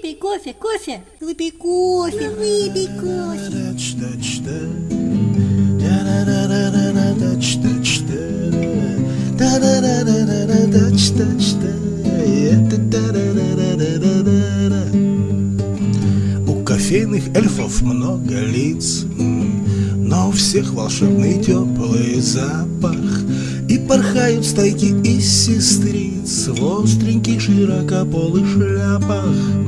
Выпей кофе, кофе, выпей кофе, выпей кофе. У кофейных эльфов много лиц, но у всех волшебный теплый запах. И порхают стайки из сестриц В остреньких широкополых шляпах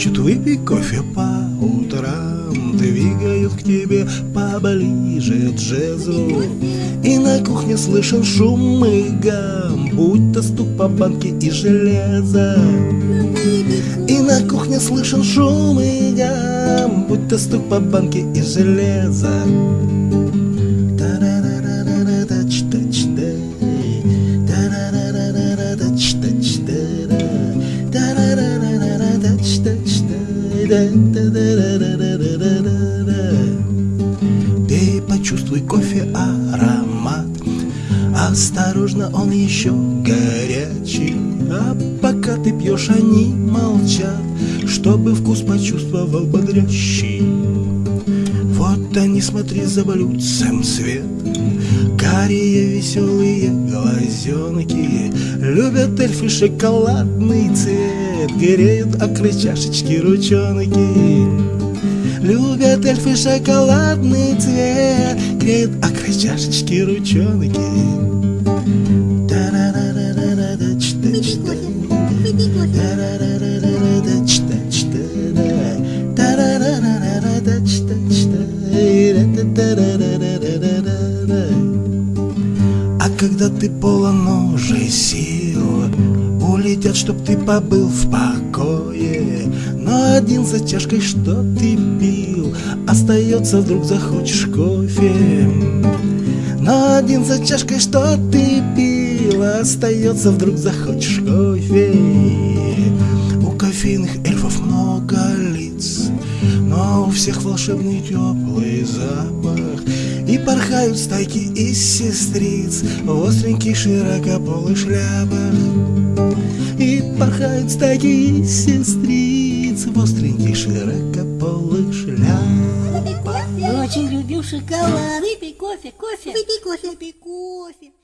Шепчут выпей кофе по утрам Двигают к тебе поближе джезу И на кухне слышен шум и гам Будь то стук по банке и железа И на кухне слышен шум и гам Будь то стук по банке и железа Пей, почувствуй кофе аромат. Осторожно, он еще горячий. А пока ты пьешь, они молчат Чтобы вкус почувствовал бодрящий. Вот они, смотри, за блюдцем свет. Карие веселые глазенки Любят эльфы шоколадный цвет Греют около чашечки ручонки Любят эльфы шоколадный цвет Греют около чашечки ручонки. А когда ты полон уже сил Улетят, чтоб ты побыл в покое. Но один за чашкой, что ты пил Остается, вдруг захочешь кофе. Но один за чашкой, что ты пил Остается, вдруг захочешь кофе. У кофейных эльфов много лиц Но у всех волшебный теплый запах. И порхают стайки из сестриц В остреньких широкополых шляпах И порхают стайки из сестриц В остреньких широкополых шляпах Я очень люблю шоколад. Выпей кофе, кофе. Выпей кофе. Выпей кофе.